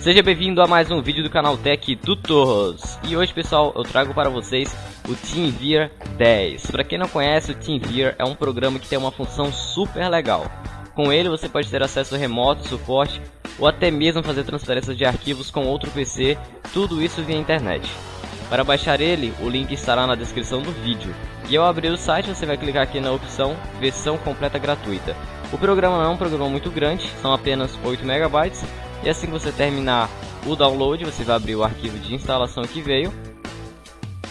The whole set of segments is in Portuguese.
Seja bem-vindo a mais um vídeo do canal Tech Tutors. E hoje, pessoal, eu trago para vocês o TeamViewer 10. Para quem não conhece, o TeamViewer é um programa que tem uma função super legal. Com ele você pode ter acesso remoto, suporte ou até mesmo fazer transferências de arquivos com outro PC, tudo isso via internet. Para baixar ele, o link estará na descrição do vídeo. E ao abrir o site, você vai clicar aqui na opção versão completa gratuita. O programa não é um programa muito grande, são apenas 8 MB e assim que você terminar o download, você vai abrir o arquivo de instalação que veio.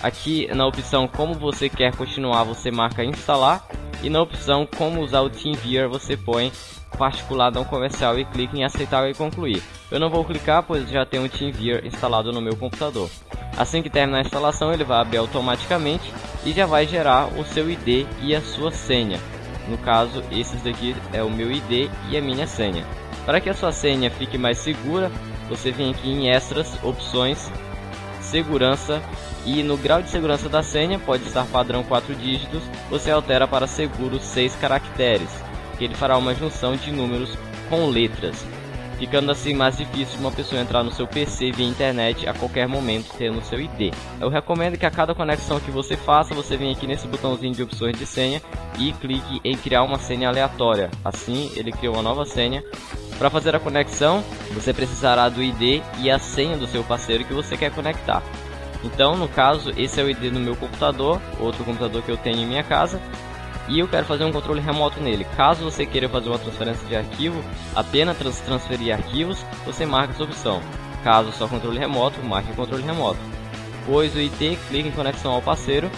Aqui na opção como você quer continuar, você marca instalar. E na opção como usar o TeamViewer, você põe particular não comercial e clique em aceitar e concluir. Eu não vou clicar, pois já tenho o TeamViewer instalado no meu computador. Assim que terminar a instalação, ele vai abrir automaticamente e já vai gerar o seu ID e a sua senha. No caso, esses daqui é o meu ID e a minha senha. Para que a sua senha fique mais segura, você vem aqui em extras, opções, segurança e no grau de segurança da senha pode estar padrão 4 dígitos, você altera para seguro 6 caracteres, que ele fará uma junção de números com letras, ficando assim mais difícil uma pessoa entrar no seu PC via internet a qualquer momento tendo seu ID. Eu recomendo que a cada conexão que você faça, você venha aqui nesse botãozinho de opções de senha e clique em criar uma senha aleatória. Assim, ele criou uma nova senha para fazer a conexão, você precisará do ID e a senha do seu parceiro que você quer conectar. Então, no caso, esse é o ID no meu computador, outro computador que eu tenho em minha casa, e eu quero fazer um controle remoto nele. Caso você queira fazer uma transferência de arquivo, apenas trans transferir arquivos, você marca essa opção. Caso só controle remoto, marque controle remoto. Pois o ID, clique em conexão ao parceiro.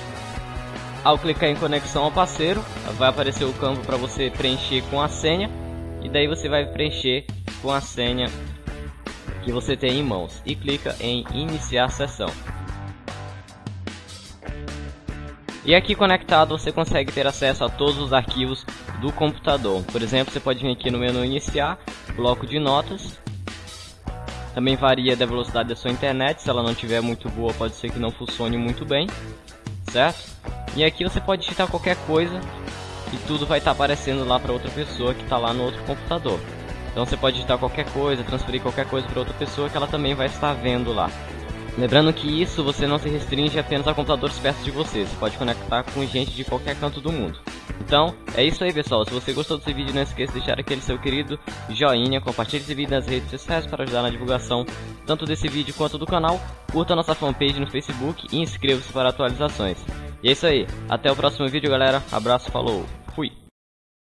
Ao clicar em conexão ao parceiro, vai aparecer o campo para você preencher com a senha e daí você vai preencher com a senha que você tem em mãos e clica em iniciar sessão. E aqui conectado você consegue ter acesso a todos os arquivos do computador. Por exemplo, você pode vir aqui no menu iniciar, bloco de notas. Também varia da velocidade da sua internet, se ela não estiver muito boa pode ser que não funcione muito bem, certo? E aqui você pode digitar qualquer coisa e tudo vai estar tá aparecendo lá para outra pessoa que está lá no outro computador. Então você pode digitar qualquer coisa, transferir qualquer coisa para outra pessoa que ela também vai estar vendo lá. Lembrando que isso você não se restringe apenas a computadores perto de você, você pode conectar com gente de qualquer canto do mundo. Então, é isso aí pessoal, se você gostou desse vídeo não esqueça de deixar aquele seu querido joinha, compartilhe esse vídeo nas redes sociais para ajudar na divulgação tanto desse vídeo quanto do canal, curta nossa fanpage no Facebook e inscreva-se para atualizações. E é isso aí, até o próximo vídeo galera, abraço, falou!